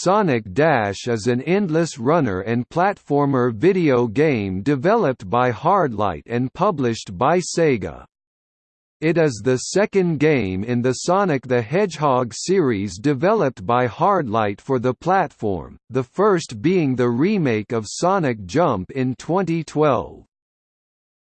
Sonic Dash is an endless runner and platformer video game developed by Hardlight and published by Sega. It is the second game in the Sonic the Hedgehog series developed by Hardlight for the platform, the first being the remake of Sonic Jump in 2012.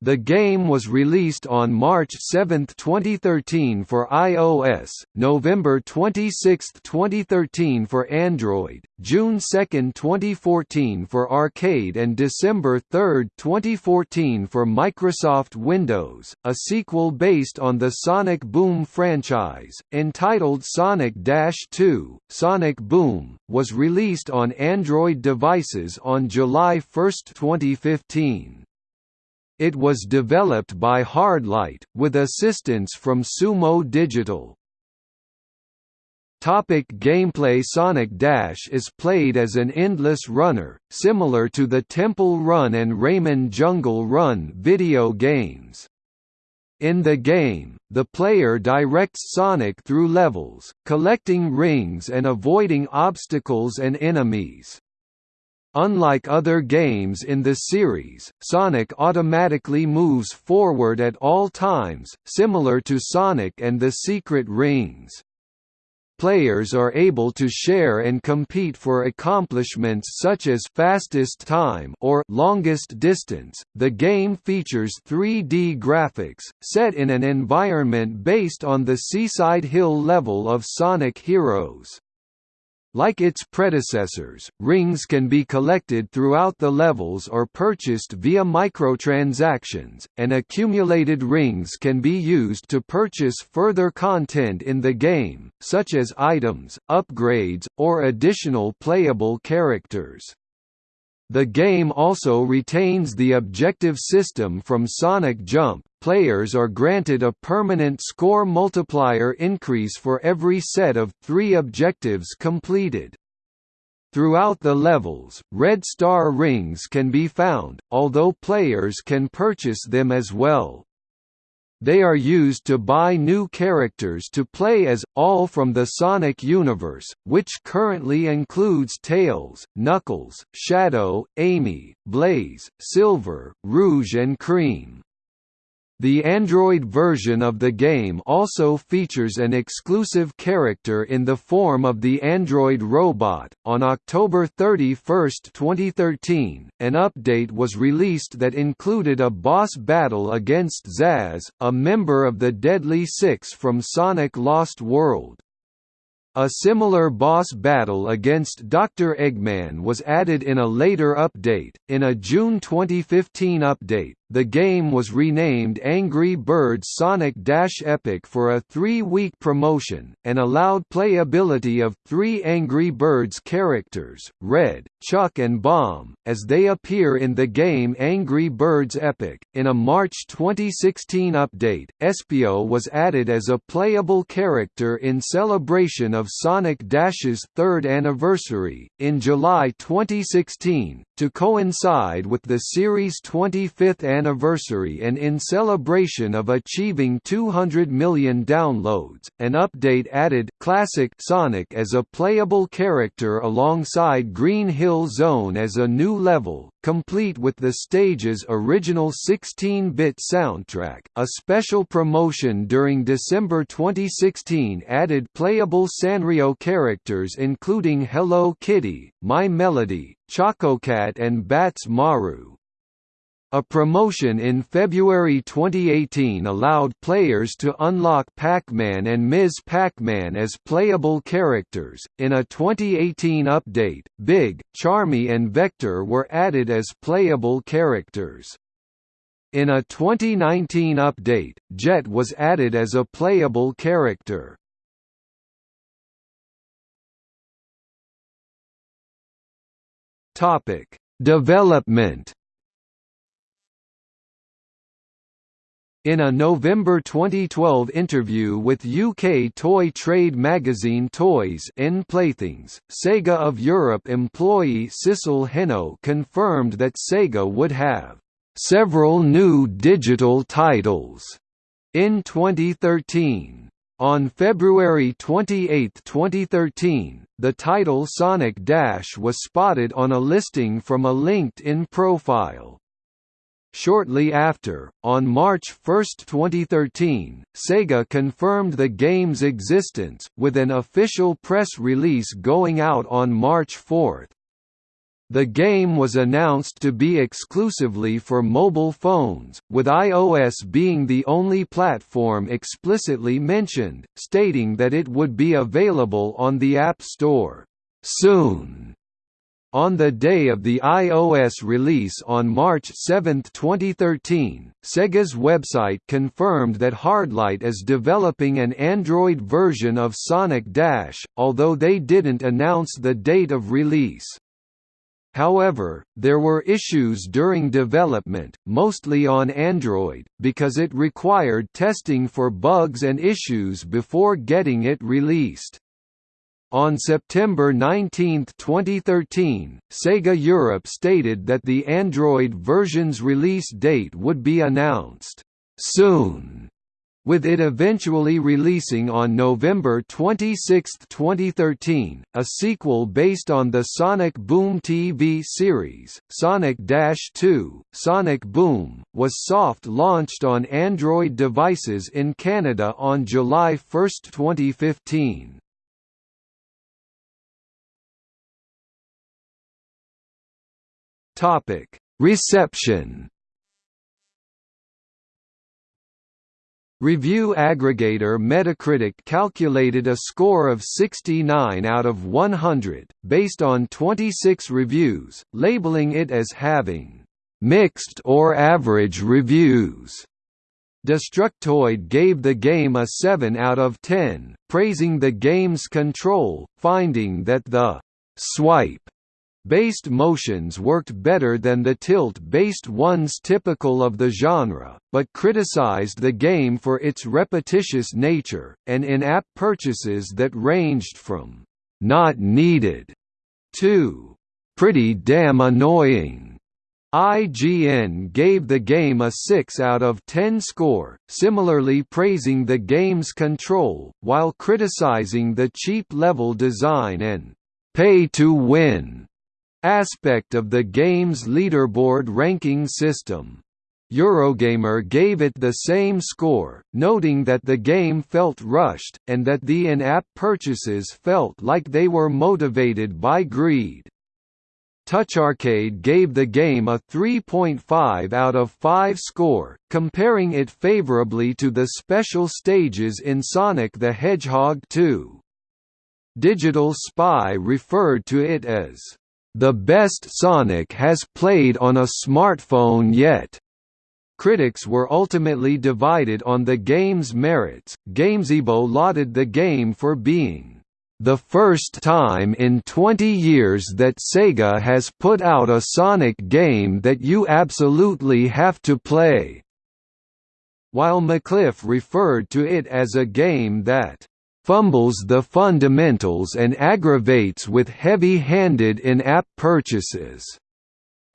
The game was released on March 7, 2013 for iOS, November 26, 2013 for Android, June 2, 2014 for Arcade and December 3, 2014 for Microsoft Windows. A sequel based on the Sonic Boom franchise, entitled Sonic Dash 2: Sonic Boom, was released on Android devices on July 1, 2015. It was developed by Hardlight, with assistance from Sumo Digital. Topic gameplay Sonic Dash is played as an endless runner, similar to the Temple Run and Rayman Jungle Run video games. In the game, the player directs Sonic through levels, collecting rings and avoiding obstacles and enemies. Unlike other games in the series, Sonic automatically moves forward at all times, similar to Sonic and the Secret Rings. Players are able to share and compete for accomplishments such as fastest time or longest distance. The game features 3D graphics, set in an environment based on the Seaside Hill level of Sonic Heroes. Like its predecessors, rings can be collected throughout the levels or purchased via microtransactions, and accumulated rings can be used to purchase further content in the game, such as items, upgrades, or additional playable characters. The game also retains the objective system from Sonic Jump, players are granted a permanent score multiplier increase for every set of three objectives completed. Throughout the levels, red star rings can be found, although players can purchase them as well. They are used to buy new characters to play as, all from the Sonic universe, which currently includes Tails, Knuckles, Shadow, Amy, Blaze, Silver, Rouge and Cream. The Android version of the game also features an exclusive character in the form of the Android robot. On October 31, 2013, an update was released that included a boss battle against Zazz, a member of the Deadly Six from Sonic Lost World. A similar boss battle against Dr. Eggman was added in a later update. In a June 2015 update, the game was renamed Angry Birds Sonic Dash Epic for a three-week promotion, and allowed playability of three Angry Birds characters, Red, Chuck and Bomb, as they appear in the game Angry Birds Epic. In a March 2016 update, Espio was added as a playable character in celebration of Sonic Dash's third anniversary, in July 2016, to coincide with the series' 25th anniversary and in celebration of achieving 200 million downloads, an update added Classic Sonic as a playable character alongside Green Hill Zone as a new level, complete with the stage's original 16-bit soundtrack. A special promotion during December 2016 added playable Sanrio characters including Hello Kitty, My Melody, Chococat and Badtz-Maru. A promotion in February 2018 allowed players to unlock Pac-Man and Ms. Pac-Man as playable characters. In a 2018 update, Big, Charmy and Vector were added as playable characters. In a 2019 update, Jet was added as a playable character. Topic: Development. In a November 2012 interview with UK toy trade magazine Toys in Playthings, Sega of Europe employee Cecil Heno confirmed that Sega would have several new digital titles in 2013. On February 28, 2013, the title Sonic Dash was spotted on a listing from a LinkedIn profile. Shortly after, on March 1, 2013, Sega confirmed the game's existence, with an official press release going out on March 4. The game was announced to be exclusively for mobile phones, with iOS being the only platform explicitly mentioned, stating that it would be available on the App Store soon. On the day of the iOS release on March 7, 2013, Sega's website confirmed that Hardlight is developing an Android version of Sonic Dash, although they didn't announce the date of release. However, there were issues during development, mostly on Android, because it required testing for bugs and issues before getting it released. On September 19, 2013, Sega Europe stated that the Android version's release date would be announced soon with it eventually releasing on November 26, 2013, a sequel based on the Sonic Boom TV series, Sonic Dash 2, Sonic Boom, was soft-launched on Android devices in Canada on July 1, 2015. Reception Review aggregator Metacritic calculated a score of 69 out of 100, based on 26 reviews, labeling it as having «mixed or average reviews». Destructoid gave the game a 7 out of 10, praising the game's control, finding that the «swipe» based motions worked better than the tilt-based ones typical of the genre, but criticized the game for its repetitious nature, and in-app purchases that ranged from «not needed» to «pretty damn annoying». IGN gave the game a 6 out of 10 score, similarly praising the game's control, while criticizing the cheap level design and «pay-to-win» aspect of the game's leaderboard ranking system. Eurogamer gave it the same score, noting that the game felt rushed, and that the in-app purchases felt like they were motivated by greed. TouchArcade gave the game a 3.5 out of 5 score, comparing it favorably to the special stages in Sonic the Hedgehog 2. Digital Spy referred to it as the best Sonic has played on a smartphone yet. Critics were ultimately divided on the game's merits. Gamezebo lauded the game for being the first time in 20 years that Sega has put out a Sonic game that you absolutely have to play, while MacLife referred to it as a game that fumbles the fundamentals and aggravates with heavy-handed in-app purchases.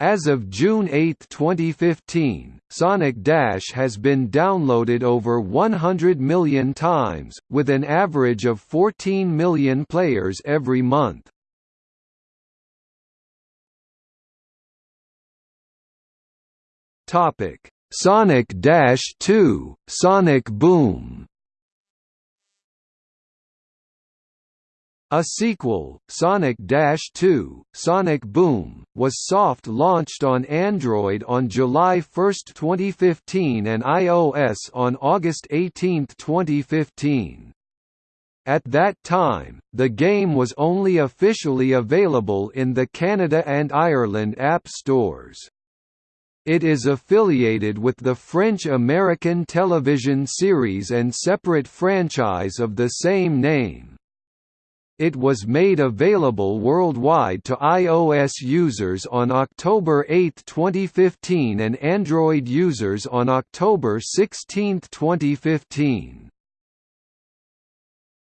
As of June 8, 2015, Sonic Dash has been downloaded over 100 million times, with an average of 14 million players every month. Sonic Dash 2, Sonic Boom A sequel, Sonic Dash 2, Sonic Boom, was soft-launched on Android on July 1, 2015 and iOS on August 18, 2015. At that time, the game was only officially available in the Canada and Ireland app stores. It is affiliated with the French-American television series and separate franchise of the same name. It was made available worldwide to iOS users on October 8, 2015 and Android users on October 16, 2015.